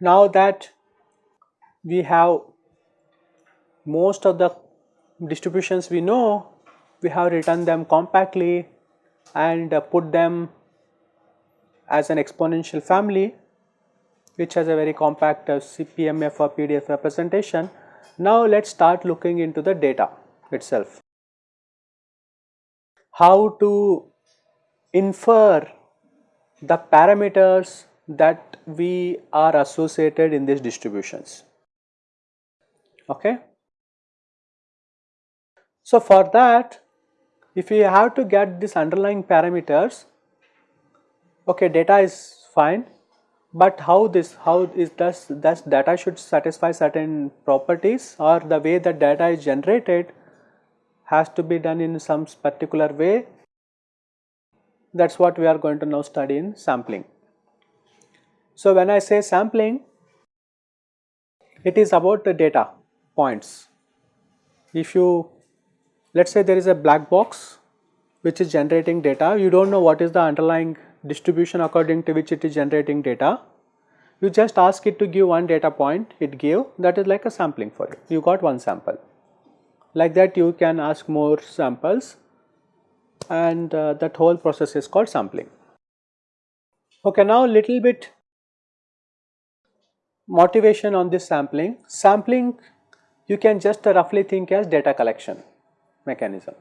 Now that we have most of the distributions we know, we have written them compactly and uh, put them as an exponential family which has a very compact uh, CPMF or PDF representation. Now let us start looking into the data itself. How to infer the parameters that we are associated in these distributions. Okay. So, for that if we have to get these underlying parameters, okay data is fine, but how this how is does does data should satisfy certain properties or the way that data is generated has to be done in some particular way that is what we are going to now study in sampling. So, when I say sampling, it is about the data points. If you let us say there is a black box which is generating data, you do not know what is the underlying distribution according to which it is generating data. You just ask it to give one data point, it gave that is like a sampling for you, you got one sample. Like that you can ask more samples and uh, that whole process is called sampling. Okay, now little bit motivation on this sampling. Sampling you can just roughly think as data collection mechanism.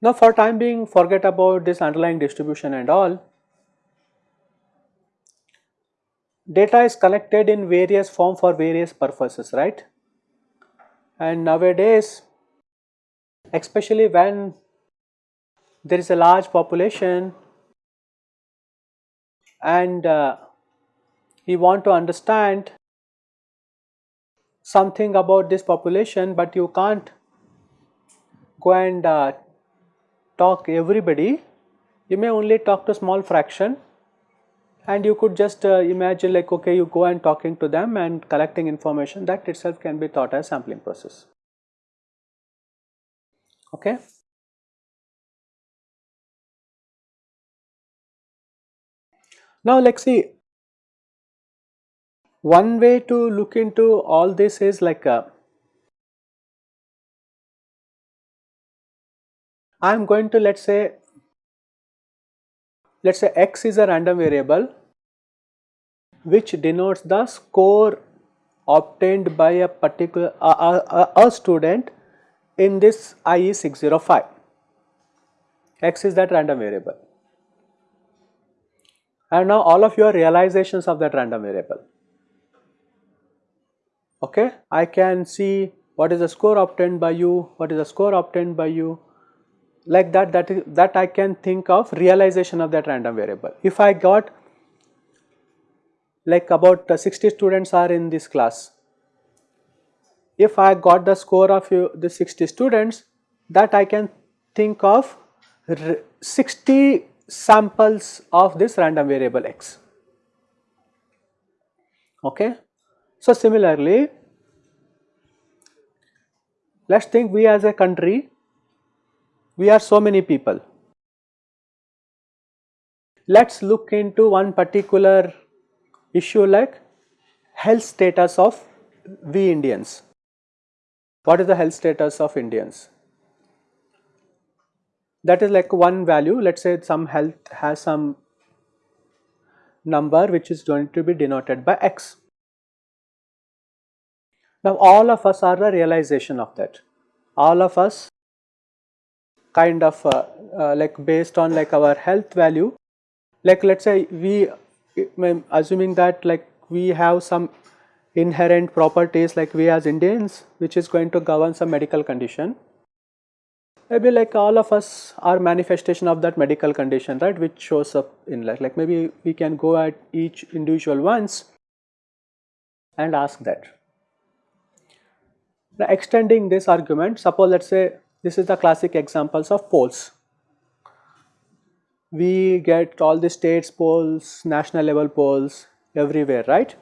Now for time being forget about this underlying distribution and all. Data is collected in various form for various purposes right and nowadays especially when there is a large population and uh, we want to understand something about this population but you can't go and uh, talk everybody. You may only talk to small fraction. And you could just uh, imagine like okay you go and talking to them and collecting information that itself can be thought as sampling process. Okay? Now let's see. One way to look into all this is like uh, I am going to let us say let us say x is a random variable which denotes the score obtained by a particular uh, a student in this IE 605 x is that random variable. And now all of your realizations of that random variable. Okay? I can see what is the score obtained by you what is the score obtained by you like that that is that I can think of realization of that random variable. If I got like about uh, 60 students are in this class. If I got the score of the 60 students that I can think of 60 samples of this random variable x. Okay? So, similarly, let us think we as a country, we are so many people. Let us look into one particular issue like health status of we Indians. What is the health status of Indians? That is like one value, let us say some health has some number which is going to be denoted by x. Now all of us are the realization of that. All of us kind of uh, uh, like based on like our health value, like let us say we assuming that like we have some inherent properties like we as Indians which is going to govern some medical condition. Maybe like all of us are manifestation of that medical condition right which shows up in like, like maybe we can go at each individual once and ask that. Now extending this argument, suppose let us say this is the classic examples of polls. We get all the states polls, national level polls, everywhere right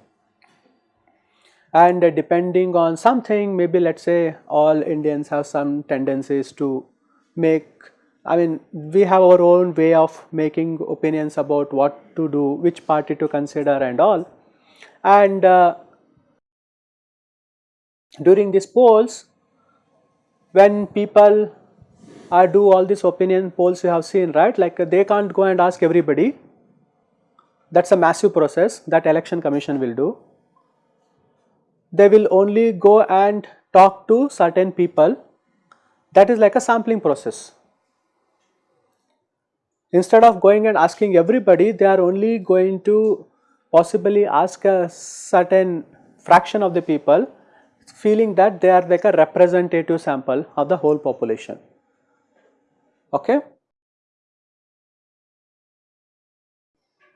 and depending on something maybe let us say all Indians have some tendencies to make I mean we have our own way of making opinions about what to do which party to consider and all and uh, during these polls when people do all these opinion polls you have seen right? Like they can't go and ask everybody. That is a massive process that election commission will do. They will only go and talk to certain people. That is like a sampling process. Instead of going and asking everybody they are only going to possibly ask a certain fraction of the people feeling that they are like a representative sample of the whole population. Okay.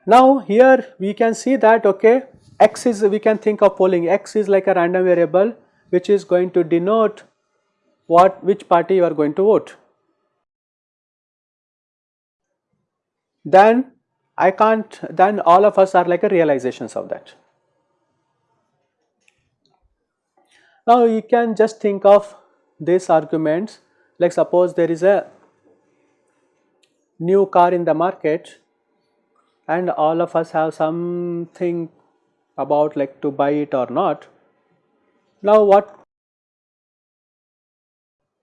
Now here we can see that okay x is we can think of polling x is like a random variable which is going to denote what which party you are going to vote. Then I can't then all of us are like a realizations of that. Now you can just think of these arguments like suppose there is a new car in the market and all of us have something about like to buy it or not. Now what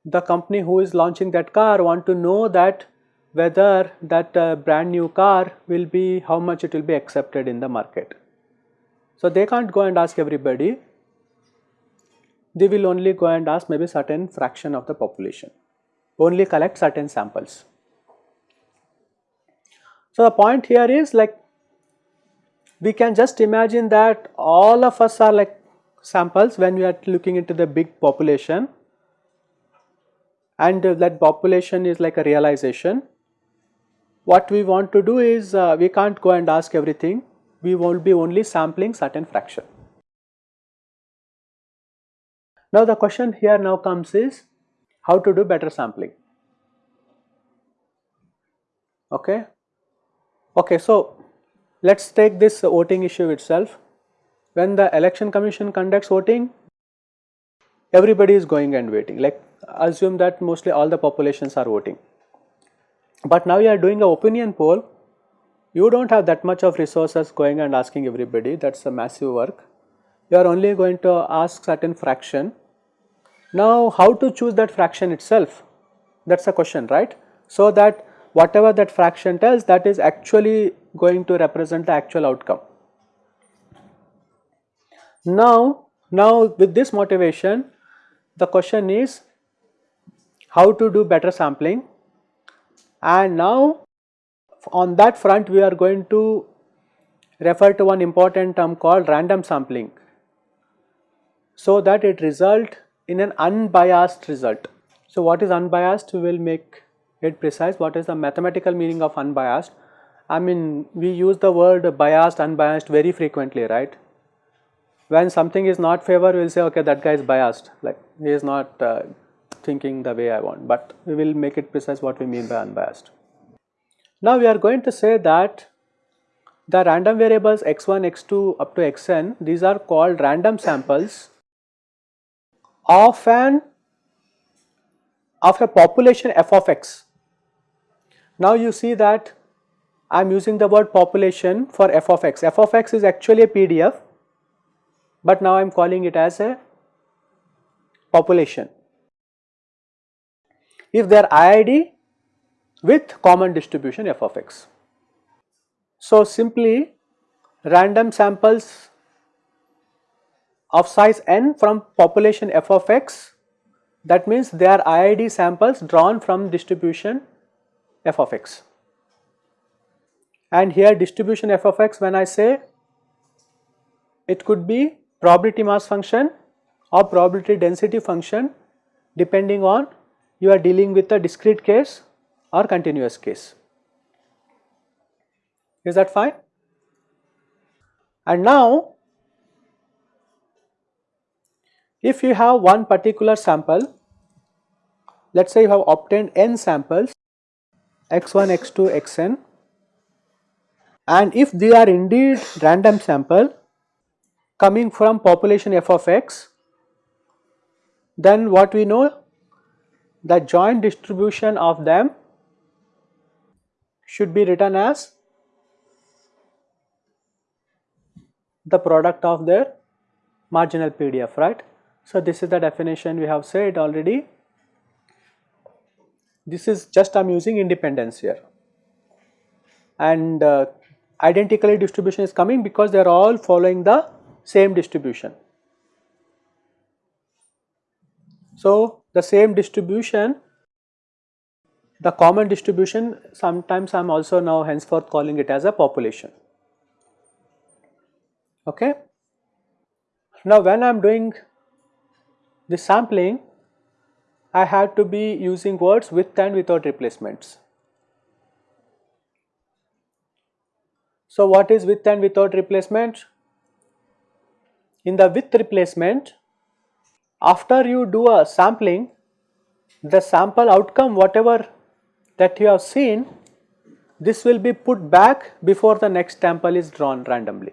the company who is launching that car want to know that whether that uh, brand new car will be how much it will be accepted in the market. So they can't go and ask everybody, they will only go and ask maybe certain fraction of the population, only collect certain samples. So the point here is like we can just imagine that all of us are like samples when we are looking into the big population and that population is like a realization. What we want to do is uh, we can't go and ask everything, we will be only sampling certain fraction. Now the question here now comes is how to do better sampling. Okay. Okay, so let us take this voting issue itself. When the election commission conducts voting, everybody is going and waiting like assume that mostly all the populations are voting. But now you are doing an opinion poll, you do not have that much of resources going and asking everybody that is a massive work. You are only going to ask certain fraction. Now how to choose that fraction itself that is a question right. So that whatever that fraction tells that is actually going to represent the actual outcome. Now, now with this motivation the question is how to do better sampling and now on that front we are going to refer to one important term called random sampling so that it result in an unbiased result. So what is unbiased will make it precise what is the mathematical meaning of unbiased. I mean we use the word biased unbiased very frequently right. When something is not favor we will say okay that guy is biased like he is not uh, thinking the way I want but we will make it precise what we mean by unbiased. Now we are going to say that the random variables x1, x2 up to xn these are called random samples of an of a population f of x now you see that I am using the word population for f of x. f of x is actually a PDF, but now I am calling it as a population. If they are IID with common distribution f of x. So simply random samples of size n from population f of x that means they are IID samples drawn from distribution f of x. And here distribution f of x when I say it could be probability mass function or probability density function depending on you are dealing with a discrete case or continuous case. Is that fine? And now if you have one particular sample, let us say you have obtained n samples x1, x2, xn and if they are indeed random sample coming from population f of x then what we know the joint distribution of them should be written as the product of their marginal PDF, right. So, this is the definition we have said already. This is just I am using independence here and uh, identically distribution is coming because they are all following the same distribution. So, the same distribution the common distribution sometimes I am also now henceforth calling it as a population. Okay. Now, when I am doing the sampling I have to be using words with and without replacements. So, what is with and without replacement? In the with replacement, after you do a sampling, the sample outcome whatever that you have seen, this will be put back before the next sample is drawn randomly.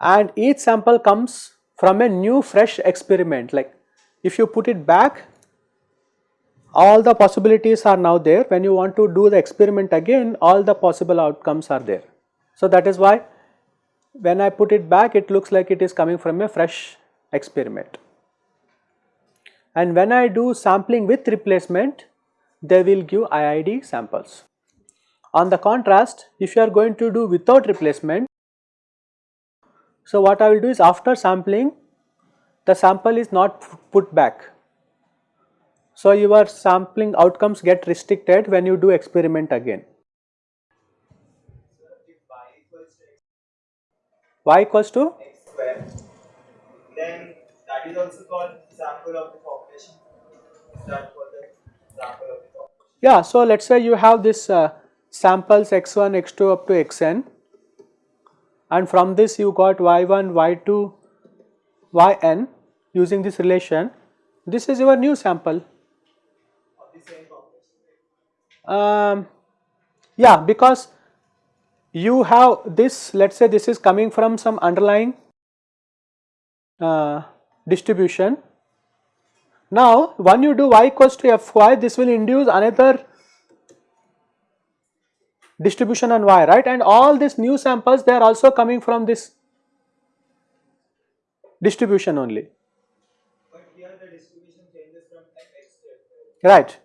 And each sample comes from a new fresh experiment like if you put it back all the possibilities are now there when you want to do the experiment again all the possible outcomes are there. So that is why when I put it back it looks like it is coming from a fresh experiment. And when I do sampling with replacement they will give IID samples. On the contrast if you are going to do without replacement so what I will do is after sampling the sample is not put back so your sampling outcomes get restricted when you do experiment again. y equals to x square, then that is also called sample of the population. That called the sample of the population. Yeah, so let's say you have this uh, samples x1, x2 up to xn and from this you got y1, y2, yn using this relation. This is your new sample um, yeah, because you have this, let us say this is coming from some underlying uh, distribution. Now, when you do y equals to fy, this will induce another distribution on y, right? And all these new samples, they are also coming from this distribution only. Right.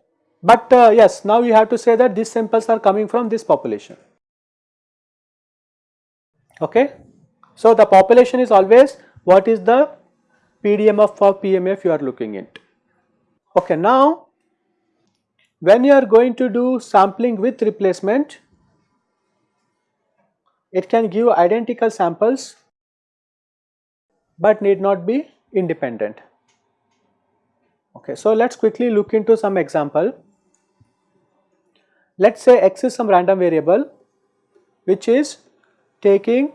But uh, yes, now you have to say that these samples are coming from this population. Okay. So, the population is always what is the PDMF for PMF you are looking at. Okay. Now, when you are going to do sampling with replacement, it can give identical samples but need not be independent. Okay, so let us quickly look into some example. Let us say x is some random variable which is taking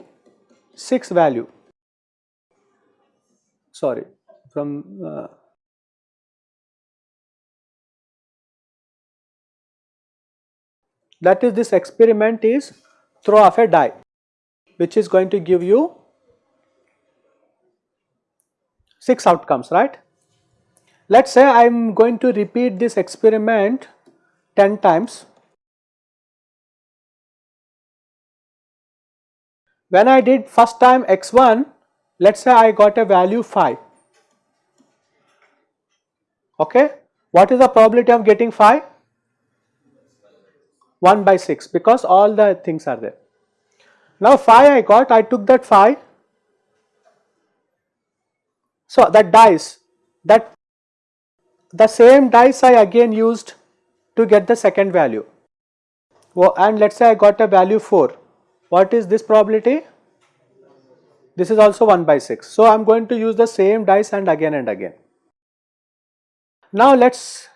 6 value sorry from uh, that is this experiment is throw off a die which is going to give you 6 outcomes right. Let us say I am going to repeat this experiment 10 times When I did first time x1, let us say I got a value 5. Okay. What is the probability of getting 5? 1 by 6 because all the things are there. Now phi I got, I took that phi. So that dice, that the same dice I again used to get the second value. Well, and let us say I got a value 4. What is this probability? This is also 1 by 6. So, I am going to use the same dice and again and again. Now, let us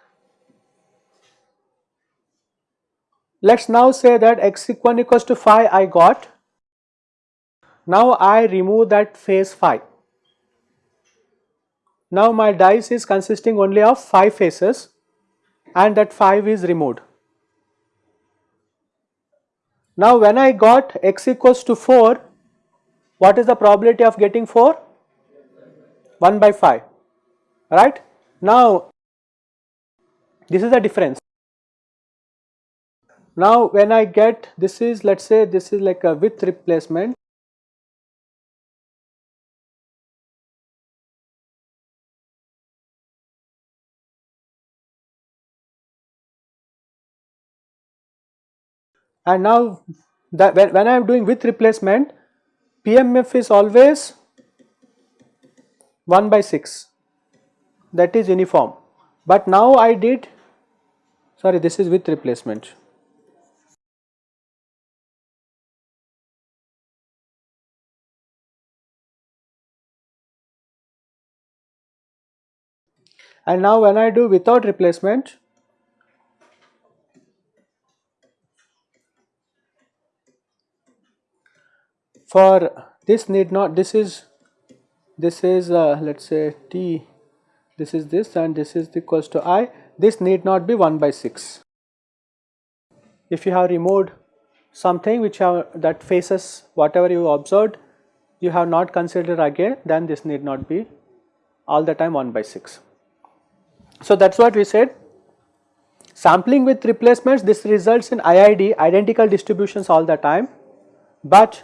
let us now say that x equal equals to 5 I got. Now, I remove that face 5. Now, my dice is consisting only of 5 faces and that 5 is removed. Now when I got x equals to 4, what is the probability of getting 4? 1 by 5, right. Now this is the difference. Now when I get this is let us say this is like a width replacement and now that when, when I am doing with replacement PMF is always 1 by 6 that is uniform. But now I did sorry this is with replacement. And now when I do without replacement for this need not this is this is uh, let us say t this is this and this is equals to i. This need not be 1 by 6 if you have removed something which have that faces whatever you observed you have not considered again then this need not be all the time 1 by 6 so that's what we said. Sampling with replacements this results in IID identical distributions all the time. But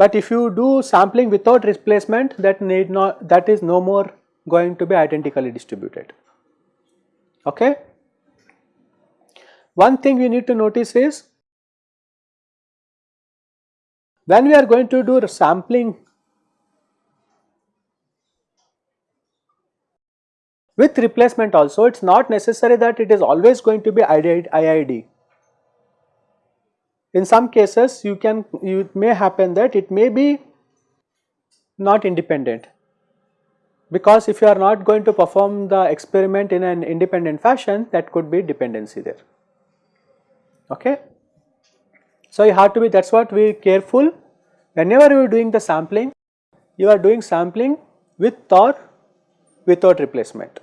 but if you do sampling without replacement that need not that is no more going to be identically distributed. Okay. One thing we need to notice is when we are going to do sampling with replacement also it is not necessary that it is always going to be IID in some cases you can you may happen that it may be not independent. Because if you are not going to perform the experiment in an independent fashion that could be dependency there. Okay? So you have to be that is what we careful. Whenever you are doing the sampling you are doing sampling with or without replacement.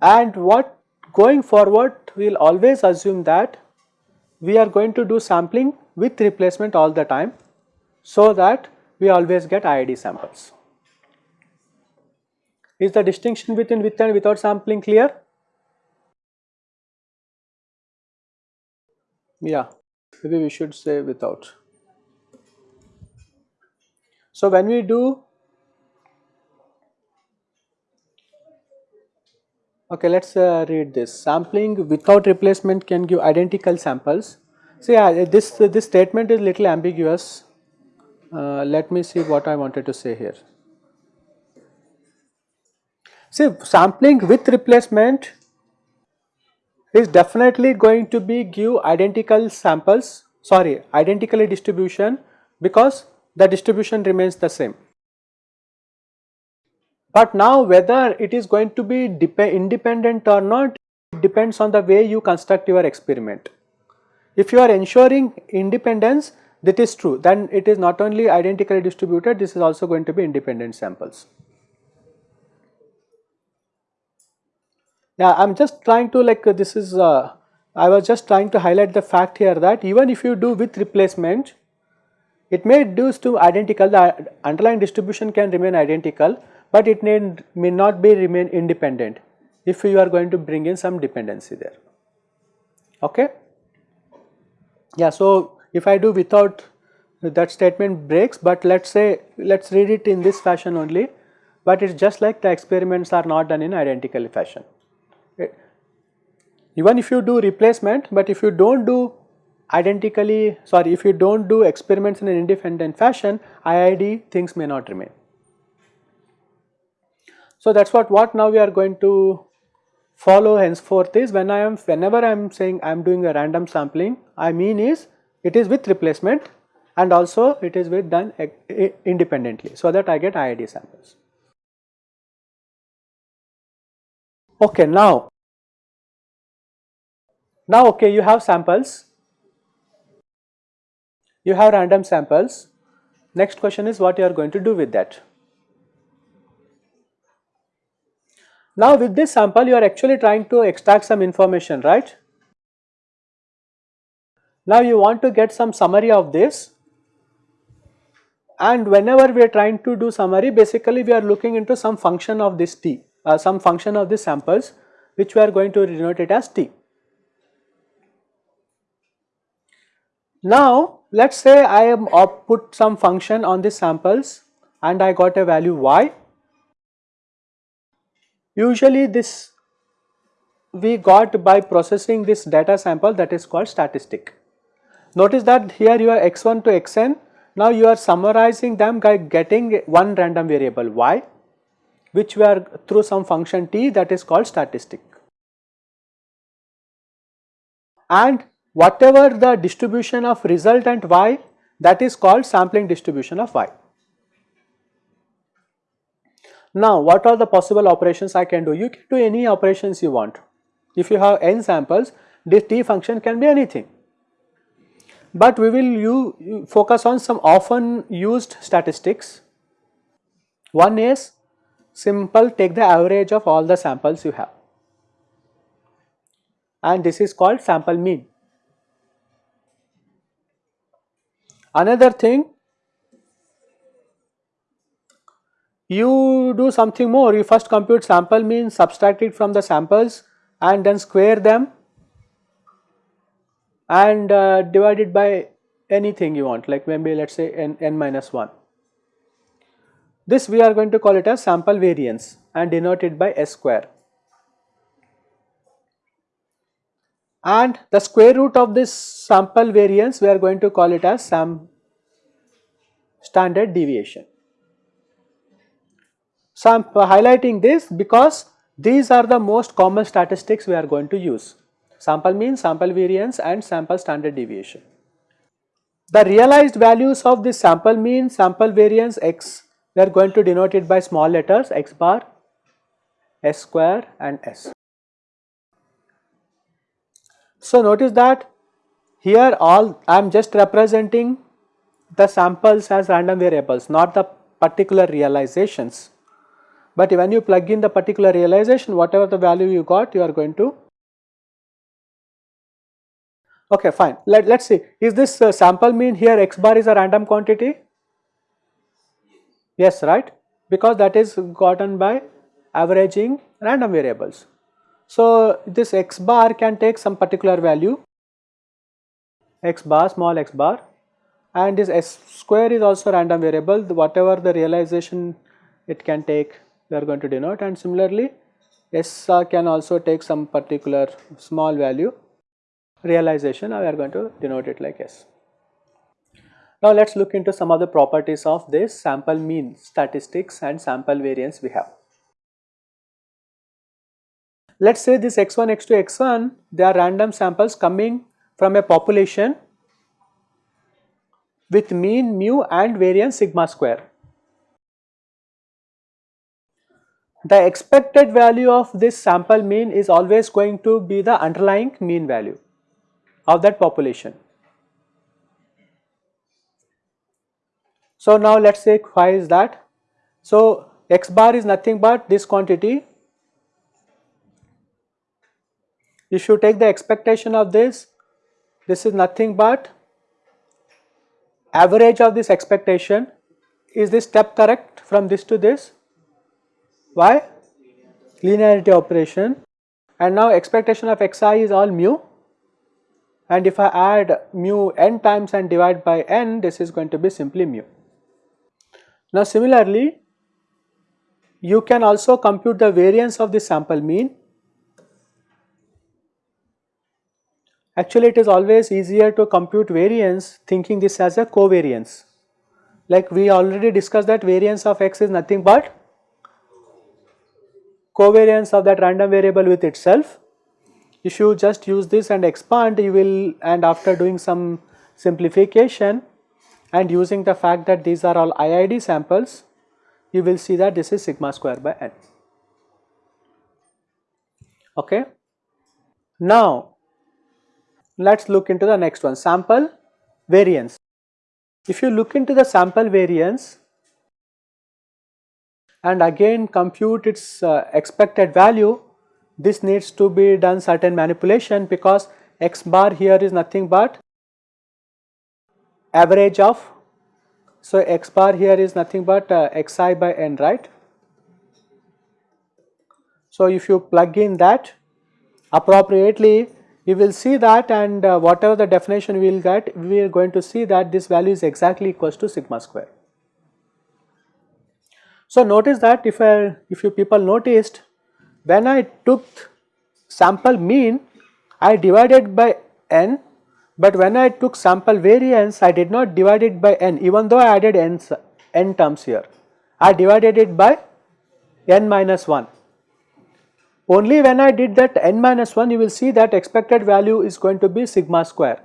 And what going forward we will always assume that we are going to do sampling with replacement all the time so that we always get IID samples. Is the distinction between with and without sampling clear? Yeah, maybe we should say without. So when we do Okay, let us uh, read this. Sampling without replacement can give identical samples. So yeah, this this statement is little ambiguous. Uh, let me see what I wanted to say here. See, sampling with replacement is definitely going to be give identical samples, sorry, identically distribution because the distribution remains the same. But now whether it is going to be independent or not depends on the way you construct your experiment. If you are ensuring independence that is true then it is not only identically distributed this is also going to be independent samples. Now I am just trying to like this is uh, I was just trying to highlight the fact here that even if you do with replacement it may do to identical the underlying distribution can remain identical but it may, may not be remain independent if you are going to bring in some dependency there. Okay? Yeah, so if I do without that statement breaks, but let us say let us read it in this fashion only, but it is just like the experiments are not done in identical fashion. Even if you do replacement, but if you do not do identically sorry if you do not do experiments in an independent fashion IID things may not remain. So that is what, what now we are going to follow henceforth is when I am whenever I am saying I am doing a random sampling I mean is it is with replacement and also it is with done independently so that I get IID samples. Okay now, now okay you have samples, you have random samples, next question is what you are going to do with that. Now with this sample you are actually trying to extract some information right. Now you want to get some summary of this and whenever we are trying to do summary basically we are looking into some function of this t, uh, some function of the samples which we are going to denote it as t. Now let us say I am put some function on the samples and I got a value y. Usually this we got by processing this data sample that is called statistic. Notice that here you are x1 to xn, now you are summarizing them by getting one random variable y which we are through some function t that is called statistic. And whatever the distribution of resultant y that is called sampling distribution of y. Now what are the possible operations I can do? You can do any operations you want. If you have n samples, this t function can be anything. But we will you focus on some often used statistics. One is simple take the average of all the samples you have and this is called sample mean. Another thing you do something more you first compute sample mean subtract it from the samples and then square them and uh, divide it by anything you want like maybe let us say n, n minus 1. This we are going to call it as sample variance and denote it by s square. And the square root of this sample variance we are going to call it as sam standard deviation. So, I am uh, highlighting this because these are the most common statistics we are going to use sample mean, sample variance and sample standard deviation. The realized values of this sample mean, sample variance x we are going to denote it by small letters x bar, s square and s. So, notice that here all I am just representing the samples as random variables not the particular realizations but when you plug in the particular realization whatever the value you got you are going to okay fine. Let let's see. Is this uh, sample mean here x bar is a random quantity? Yes right? Because that is gotten by averaging random variables. So this x bar can take some particular value. X bar small x bar. And this s square is also random variable. Whatever the realization it can take we are going to denote and similarly S can also take some particular small value realization now we are going to denote it like S. Now let us look into some of the properties of this sample mean statistics and sample variance we have. Let us say this x1, x2, x1 they are random samples coming from a population with mean mu and variance sigma square. The expected value of this sample mean is always going to be the underlying mean value of that population. So now let us say why is that? So x bar is nothing but this quantity. If you take the expectation of this, this is nothing but average of this expectation. Is this step correct from this to this? Why? Linearity operation and now expectation of xi is all mu and if I add mu n times and divide by n this is going to be simply mu. Now similarly you can also compute the variance of the sample mean. Actually it is always easier to compute variance thinking this as a covariance. Like we already discussed that variance of x is nothing but covariance of that random variable with itself. If you just use this and expand you will and after doing some simplification and using the fact that these are all IID samples you will see that this is sigma square by n. Okay. Now let us look into the next one sample variance. If you look into the sample variance and again compute its uh, expected value this needs to be done certain manipulation because x bar here is nothing but average of so x bar here is nothing but uh, xi by n right. So if you plug in that appropriately you will see that and uh, whatever the definition we will get we are going to see that this value is exactly equals to sigma square. So notice that if I if you people noticed when I took sample mean I divided by n but when I took sample variance I did not divide it by n even though I added n, n terms here I divided it by n minus 1 only when I did that n minus 1 you will see that expected value is going to be sigma square.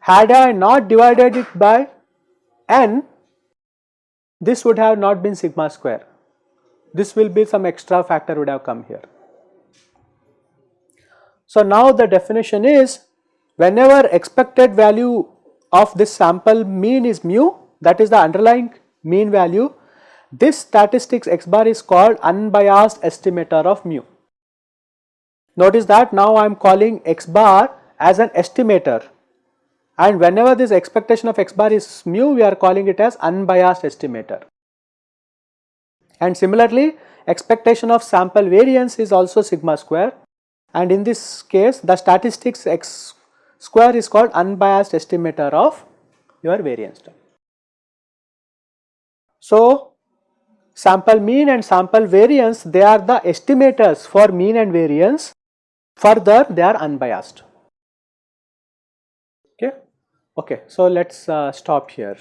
Had I not divided it by n this would have not been sigma square. This will be some extra factor would have come here. So now the definition is whenever expected value of this sample mean is mu that is the underlying mean value this statistics x bar is called unbiased estimator of mu. Notice that now I am calling x bar as an estimator and whenever this expectation of x bar is mu we are calling it as unbiased estimator. And similarly expectation of sample variance is also sigma square and in this case the statistics x square is called unbiased estimator of your variance term. So sample mean and sample variance they are the estimators for mean and variance further they are unbiased okay so let's uh, stop here